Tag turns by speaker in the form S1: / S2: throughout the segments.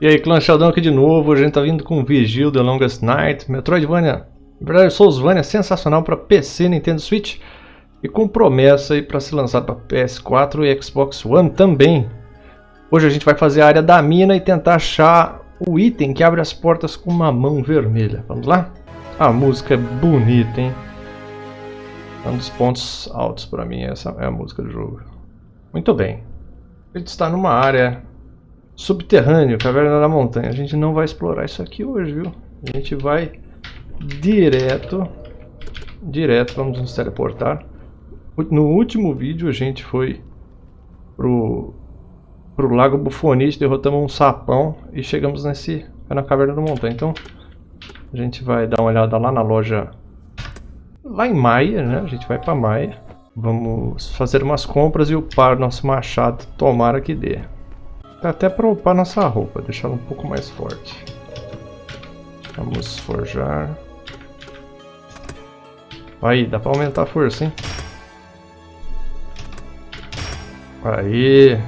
S1: E aí, clã Sheldon aqui de novo, a gente tá vindo com Vigil The Longest Night, Metroidvania, na verdade Soulsvania sensacional para PC, Nintendo Switch e com promessa aí para ser lançado para PS4 e Xbox One também. Hoje a gente vai fazer a área da mina e tentar achar o item que abre as portas com uma mão vermelha. Vamos lá? A música é bonita, hein? É um dos pontos altos para mim, essa é a música do jogo. Muito bem. A gente está numa área subterrâneo, caverna da montanha. A gente não vai explorar isso aqui hoje, viu? A gente vai direto, direto, vamos nos teleportar. No último vídeo a gente foi pro, pro Lago Bufonite, derrotamos um sapão e chegamos nesse, na caverna da montanha. Então a gente vai dar uma olhada lá na loja, lá em Maia, né? A gente vai para Maia. Vamos fazer umas compras e upar nosso machado, tomara que dê. Dá até para upar nossa roupa, deixá-la um pouco mais forte. Vamos forjar. Aí, dá para aumentar a força, hein? Aí.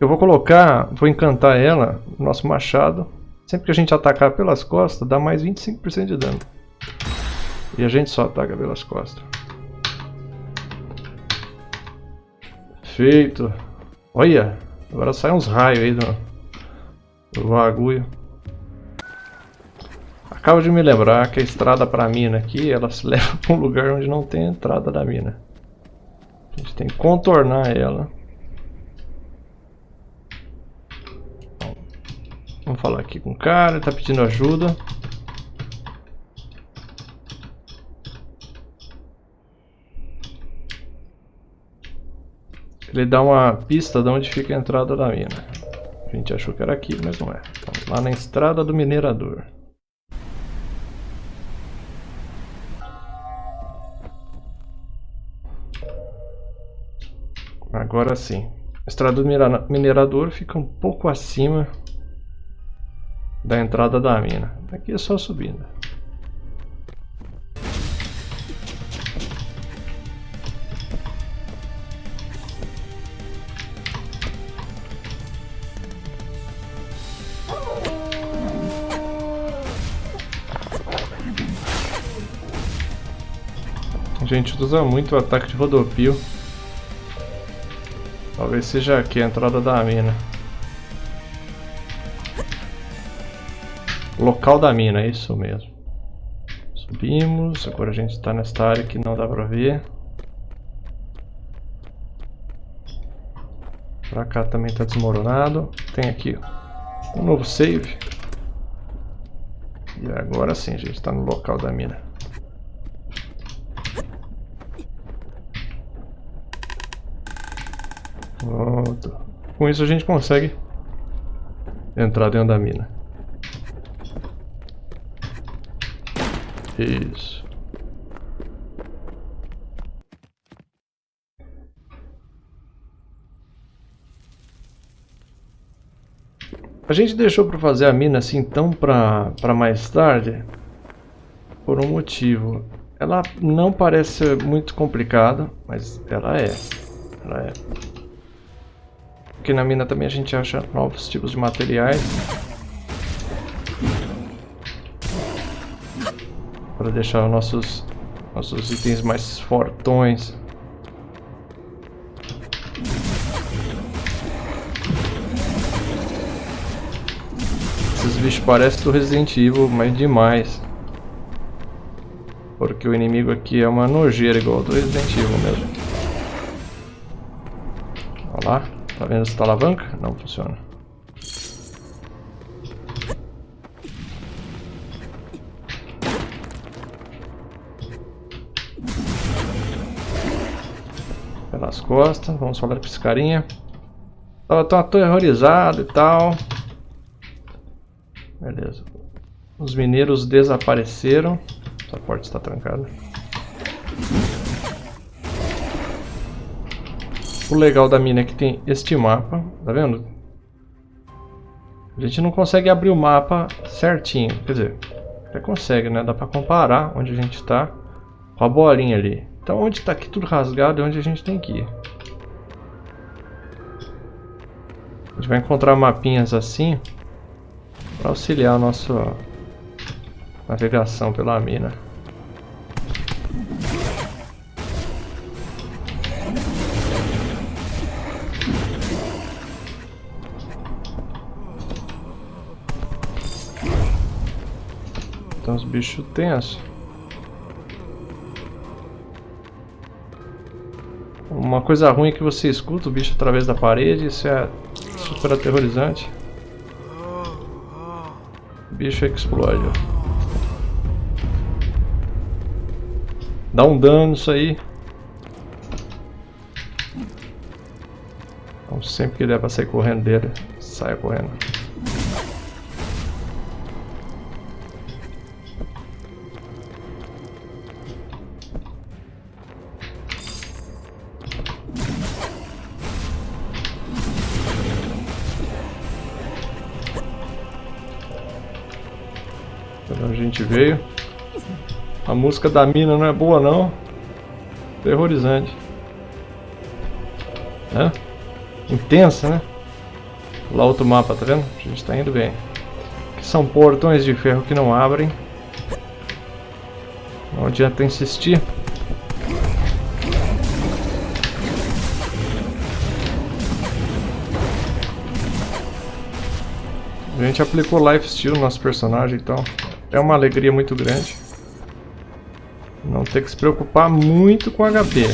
S1: Eu vou colocar, vou encantar ela, o nosso machado. Sempre que a gente atacar pelas costas, dá mais 25% de dano. E a gente só ataca pelas costas. Feito. Olha, Agora sai uns raios aí do, do bagulho. Acabo de me lembrar que a estrada para a mina aqui, ela se leva para um lugar onde não tem entrada da mina. A gente tem que contornar ela. Vamos falar aqui com o cara, ele está pedindo ajuda. Ele dá uma pista de onde fica a entrada da mina. A gente achou que era aqui, mas não é. Vamos lá na estrada do minerador. Agora sim. A estrada do minerador fica um pouco acima da entrada da mina. Aqui é só subindo. Gente usa muito o ataque de rodopio. Talvez seja aqui a entrada da mina. Local da mina, é isso mesmo. Subimos, agora a gente está nesta área que não dá pra ver. Pra cá também está desmoronado. Tem aqui um novo save. E agora sim, a gente está no local da mina. Pronto. Com isso a gente consegue entrar dentro da mina. Isso. A gente deixou para fazer a mina assim tão para mais tarde por um motivo. Ela não parece muito complicada, mas ela é. Ela é. Aqui na mina também a gente acha novos tipos de materiais. Para deixar nossos, nossos itens mais fortões. Esses bichos parecem do Resident Evil, mas demais. Porque o inimigo aqui é uma nojeira igual do Resident Evil mesmo. Olha lá. Tá vendo essa alavanca? Não funciona. Pelas costas, vamos falar pra esse carinha. Tava tão aterrorizado e tal. Beleza. Os mineiros desapareceram. Essa porta está trancada. O legal da mina é que tem este mapa, tá vendo? A gente não consegue abrir o mapa certinho, quer dizer, até consegue, né? Dá pra comparar onde a gente está com a bolinha ali. Então onde está aqui tudo rasgado é onde a gente tem que ir. gente vai encontrar mapinhas assim para auxiliar a nossa navegação pela mina. Bichos tensos. Uma coisa ruim é que você escuta o bicho através da parede, isso é super aterrorizante. O bicho explode. Dá um dano isso aí. Então sempre que der pra sair correndo dele, saia correndo. Gente veio. A música da mina não é boa não. Terrorizante. É? Intensa, né? Lá outro mapa, tá vendo? A gente tá indo bem. Aqui são portões de ferro que não abrem. Não adianta insistir. A gente aplicou lifesteal no nosso personagem, então é uma alegria muito grande. Não ter que se preocupar muito com HP.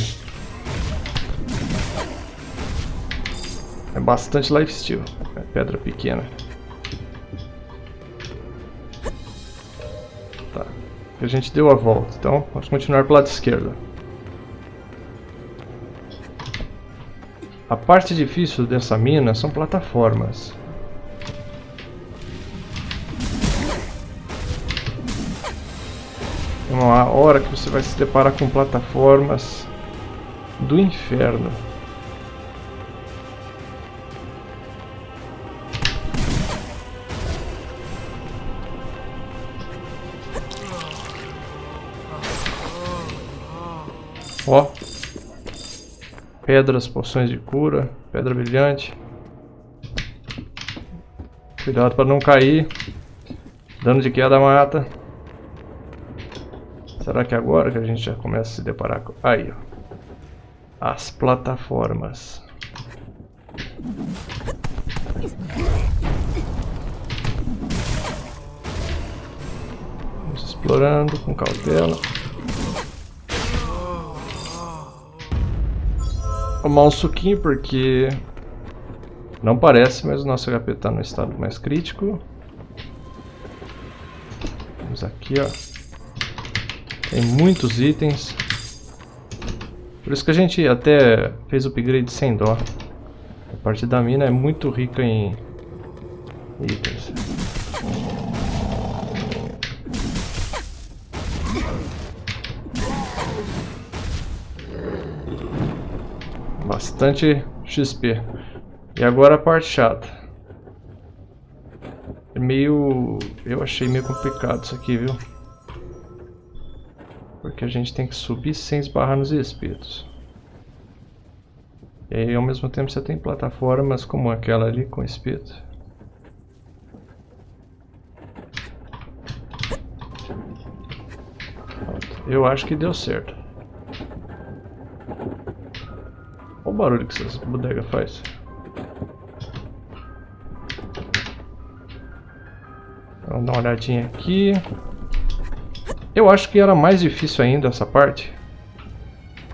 S1: É bastante lifesteal. É pedra pequena. Tá. A gente deu a volta, então vamos continuar para o lado esquerdo. A parte difícil dessa mina são plataformas. Uma hora que você vai se deparar com plataformas do inferno. Ó. Pedras, poções de cura, pedra brilhante. Cuidado para não cair. Dano de queda mata. Será que agora que a gente já começa a se deparar com... Aí, ó. As plataformas. Vamos explorando com cautela. Tomar um suquinho porque... Não parece, mas o nosso HP está no estado mais crítico. Vamos aqui, ó. Tem muitos itens. Por isso que a gente até fez o upgrade sem dó. A parte da mina é muito rica em itens. Bastante XP. E agora a parte chata. É meio... Eu achei meio complicado isso aqui, viu? Porque a gente tem que subir sem esbarrar nos espetos. E aí ao mesmo tempo você tem plataformas como aquela ali com espeto. Eu acho que deu certo. Olha o barulho que essa bodega faz. Vamos dar uma olhadinha aqui. Eu acho que era mais difícil ainda essa parte.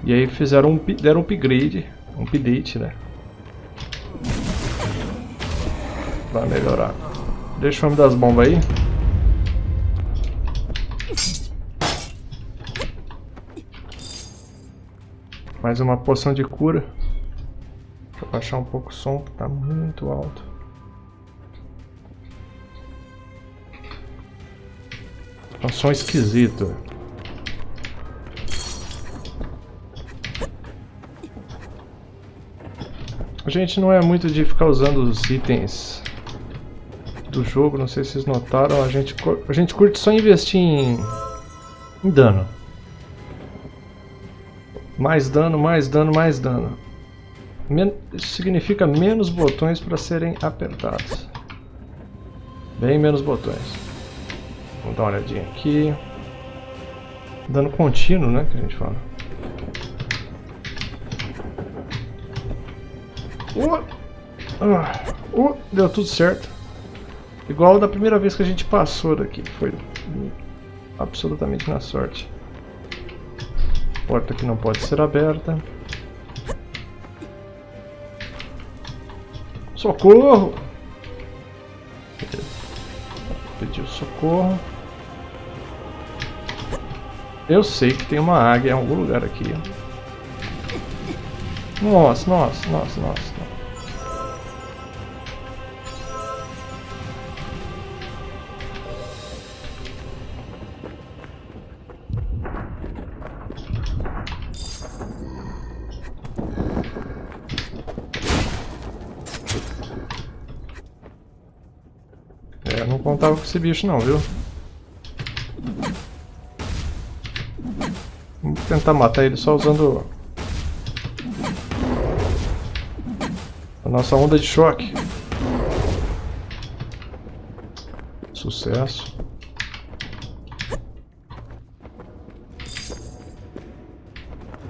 S1: E aí fizeram um, deram um upgrade, um update, né? Pra melhorar. Deixa o homem das bombas aí. Mais uma poção de cura. Deixa eu baixar um pouco o som, que tá muito alto. Um som esquisito. A gente não é muito de ficar usando os itens do jogo, não sei se vocês notaram, a gente, a gente curte só investir em, em dano. Mais dano, mais dano, mais dano. Isso significa menos botões para serem apertados. Bem menos botões. Vamos dar uma olhadinha aqui. Dano contínuo, né, que a gente fala. Uh, uh, deu tudo certo. Igual da primeira vez que a gente passou daqui. Foi absolutamente na sorte. Porta que não pode ser aberta. Socorro! Pediu socorro. Eu sei que tem uma águia em algum lugar aqui. Nossa, nossa, nossa, nossa. É, não contava com esse bicho não, viu? Vamos tentar matar ele só usando a nossa onda de choque. Sucesso.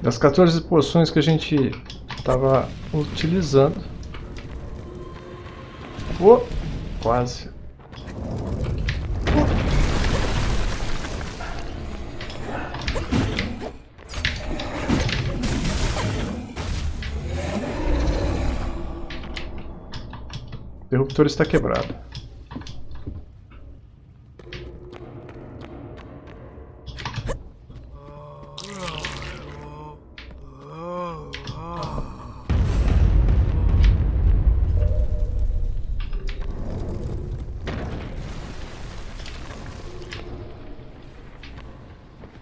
S1: Das 14 poções que a gente estava utilizando. Oh, quase. Interruptor está quebrado.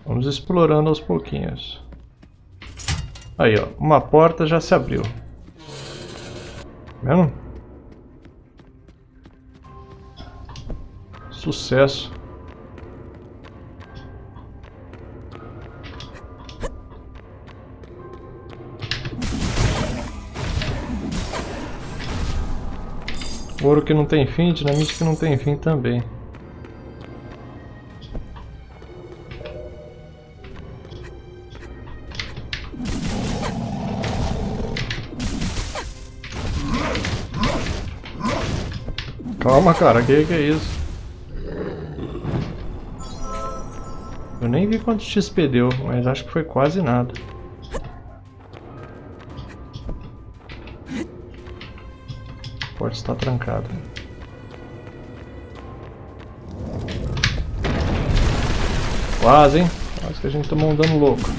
S1: Vamos explorando aos pouquinhos. Aí, ó, uma porta já se abriu. Tá vendo? Sucesso. Ouro que não tem fim, dinamite que não tem fim também. Calma, cara, que que é isso? Eu nem vi quanto XP deu, mas acho que foi quase nada. A porta está trancada. Quase, hein? Quase que a gente tomou um dano louco.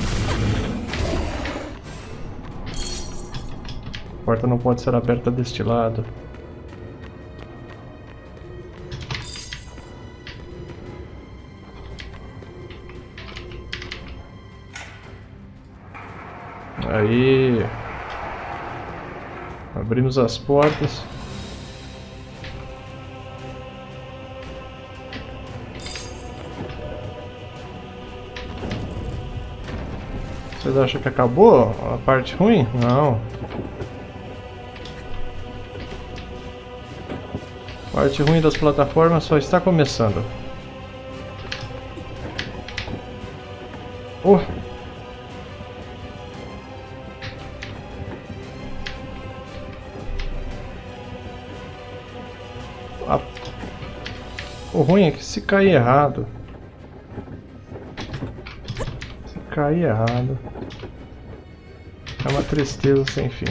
S1: A porta não pode ser aberta deste lado. Aí. Abrimos as portas. Vocês acham que acabou a parte ruim? Não. A parte ruim das plataformas só está começando. Oh! O ruim é que se cair errado... Se cair errado... É uma tristeza sem fim.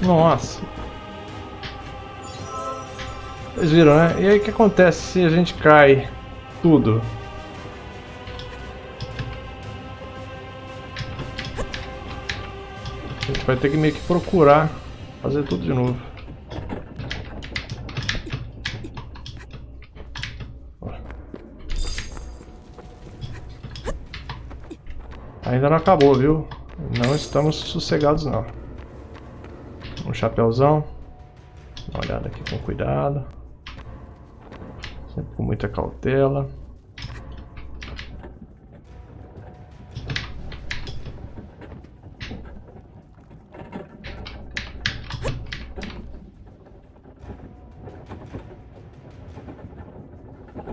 S1: Nossa. Vocês viram, né? E aí o que acontece se a gente cai tudo? A gente vai ter que meio que procurar fazer tudo de novo. Ainda não acabou, viu? Não estamos sossegados não. Chapéuzão. Dá uma olhada aqui com cuidado. Sempre com muita cautela.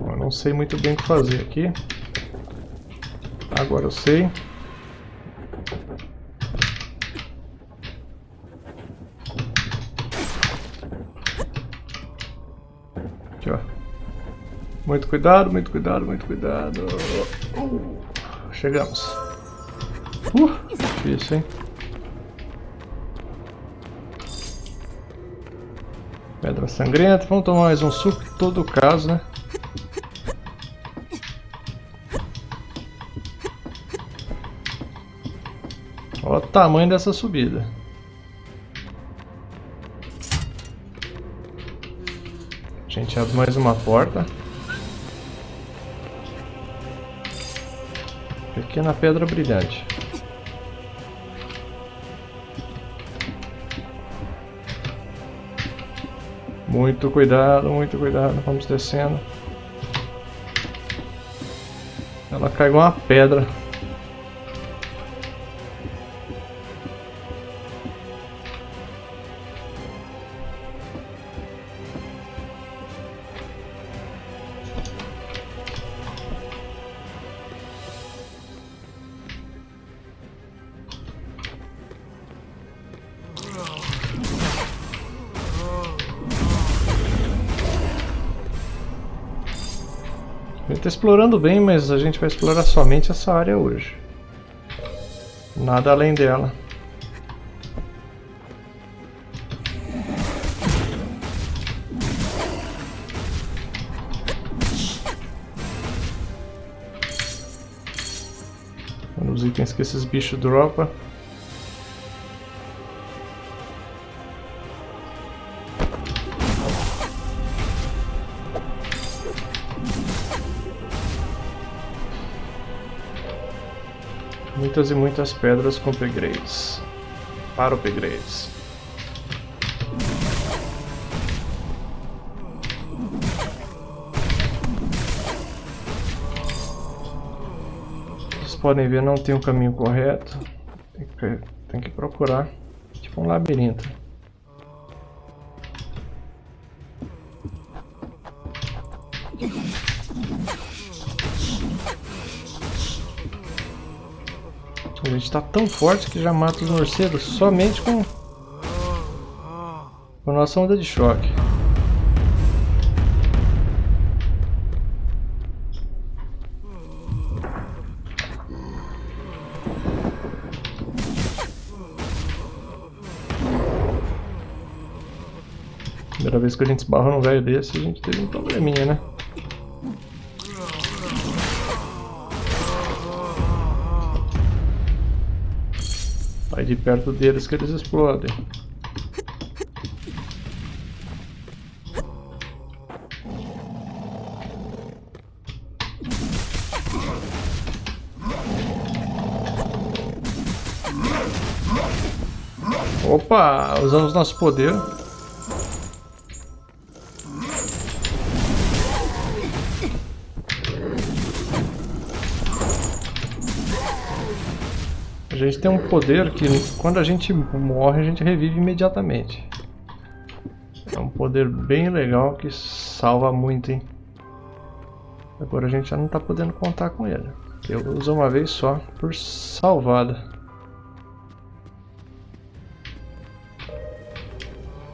S1: Eu não sei muito bem o que fazer aqui. Agora eu sei. Muito cuidado, muito cuidado, muito cuidado. Uh, chegamos. Uh, difícil, hein? Pedra sangrenta. Vamos tomar mais um suco, em todo caso, né? Olha o tamanho dessa subida. A gente abre mais uma porta. Pequena pedra brilhante. Muito cuidado, muito cuidado. Vamos descendo. Ela cai igual uma pedra. Explorando bem, mas a gente vai explorar somente essa área hoje. Nada além dela. Os itens que esses bichos dropam. Muitas e muitas pedras com upgrades. Para upgrades. Vocês podem ver, não tem o um caminho correto. Tem que, tem que procurar. Tipo um labirinto. Gente está tão forte que já mata os morcegos somente com, com a nossa onda de choque. Primeira vez que a gente esbarra num velho desse, a gente teve um probleminha, né? De perto deles que eles explodem. Opa, usamos nosso poder. Tem um poder que quando a gente morre a gente revive imediatamente. É um poder bem legal que salva muito, hein? Agora a gente já não está podendo contar com ele. Eu uso uma vez só por salvada.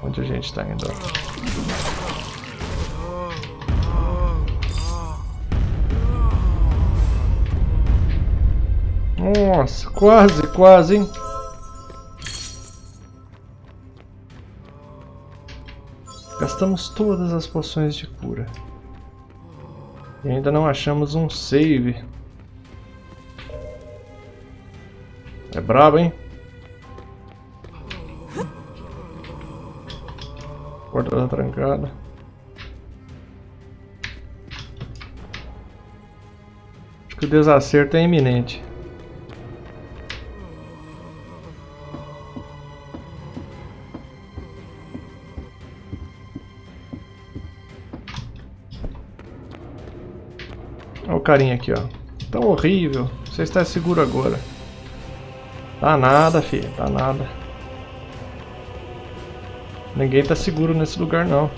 S1: Onde a gente está indo? Nossa, quase, quase, hein? Gastamos todas as poções de cura. E ainda não achamos um save. É brabo, hein? Porta tá trancada. Acho que o desacerto é iminente. Carinha aqui, ó. Tão horrível. Você está seguro agora. Tá nada, filho. Tá nada. Ninguém tá seguro nesse lugar, não.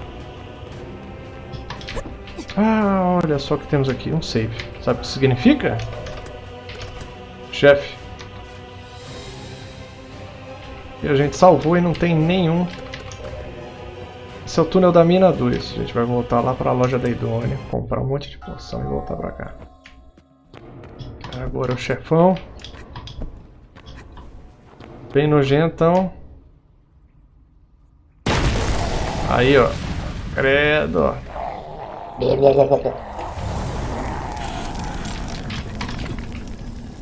S1: Ah, olha só o que temos aqui. Um save. Sabe o que significa? Chefe. E a gente salvou e não tem nenhum. Esse é o túnel da mina 2. A gente vai voltar lá para a loja da Idônea, comprar um monte de poção e voltar para cá. Agora o chefão. Bem nojentão. Aí, ó. Credo.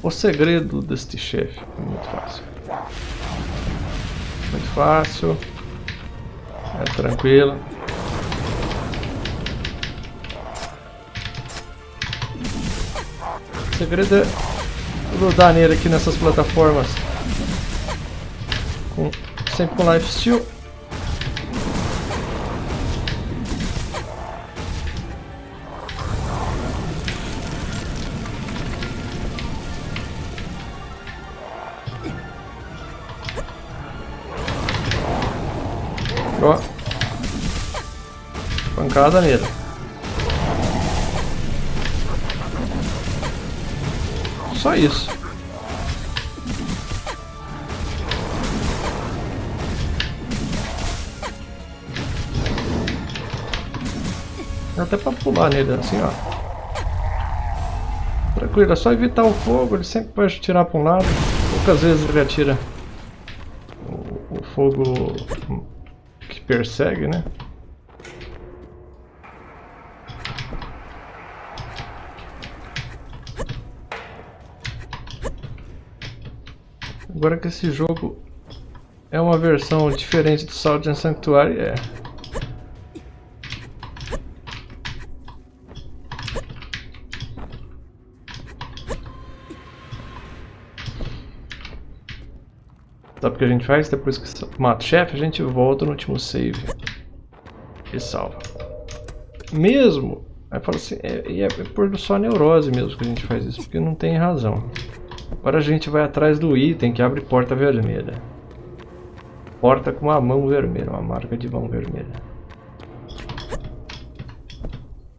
S1: O segredo deste chefe é muito fácil. Muito fácil. É tranquilo. O segredo é grudar nele aqui nessas plataformas. Com, sempre com life steal. Pancada nele. Só isso. Até pra pular nele assim, ó. Tranquilo, é só evitar o fogo, ele sempre pode tirar pra um lado. Poucas vezes ele atira o, o fogo persegue, né? Agora que esse jogo é uma versão diferente do Southern Sanctuary, é. Sabe o que a gente faz? Depois que mata o chefe, a gente volta no último save e salva. Mesmo, aí fala assim, é, é, é por só neurose mesmo que a gente faz isso, porque não tem razão. Agora a gente vai atrás do item que abre porta vermelha. Porta com uma mão vermelha, uma marca de mão vermelha.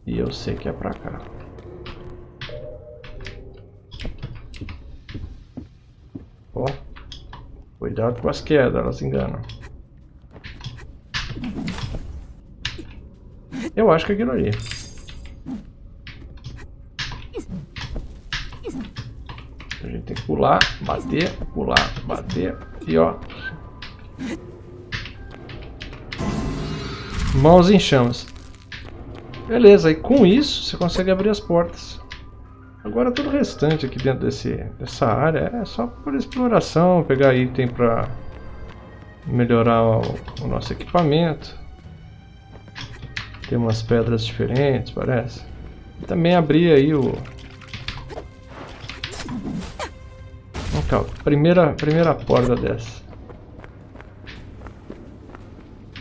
S1: E eu sei que é pra cá. Ó. Cuidado com as quedas, elas enganam. Eu acho que é aquilo ali. A gente tem que pular, bater, pular, bater e ó. Mãos em chamas. Beleza, e com isso você consegue abrir as portas. Agora todo o restante aqui dentro desse, dessa área é só por exploração, pegar item para melhorar o, o, nosso equipamento. Tem umas pedras diferentes, parece. E também abrir aí o... Primeira, primeira porta dessa.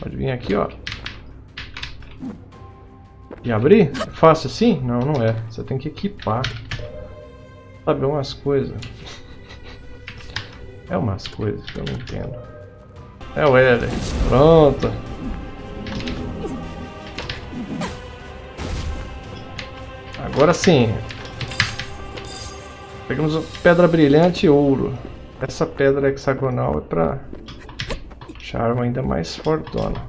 S1: Pode vir aqui, ó. E abrir? É fácil assim? Não, não é. Você tem que equipar. Sabe, umas coisas. É umas coisas que eu não entendo. É o L. Pronto. Agora sim. Pegamos pedra brilhante e ouro. Essa pedra hexagonal é para deixar a arma ainda mais fortona.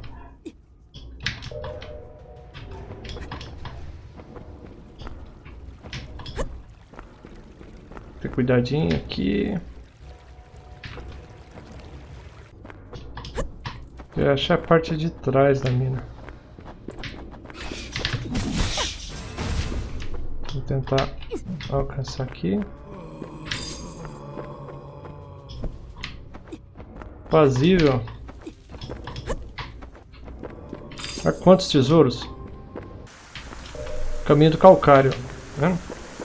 S1: Ter cuidadinho aqui. Eu achar a parte de trás da mina. Vou tentar alcançar aqui. Fazível. Olha quantos tesouros. Caminho do calcário. Né?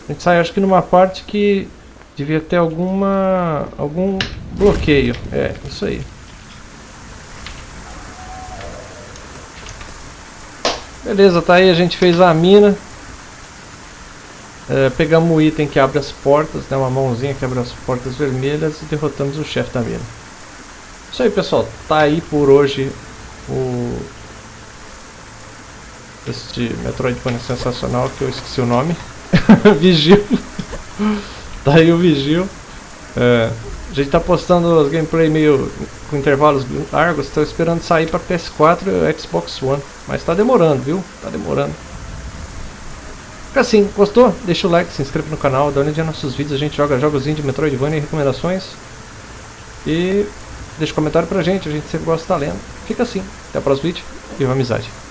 S1: A gente sai acho que numa parte que Devia ter alguma... algum bloqueio. É, isso aí. Beleza, tá aí, a gente fez a mina. É, pegamos o item que abre as portas, né, uma mãozinha que abre as portas vermelhas e derrotamos o chefe da mina. Isso aí pessoal, tá aí por hoje o este Metroidvania sensacional que eu esqueci o nome. Vigil. tá aí o Vigil. É, a gente tá postando as gameplay meio com intervalos largos, estou esperando sair para PS4 e Xbox One. Mas tá demorando, viu? Tá demorando. Fica assim, gostou? Deixa o like, se inscreva no canal, dá uma olhadinha nos nossos vídeos, a gente joga jogos de Metroidvania e recomendações. E deixa um comentário pra gente, a gente sempre gosta de estar lendo. Fica assim, até o próximo vídeo e uma amizade.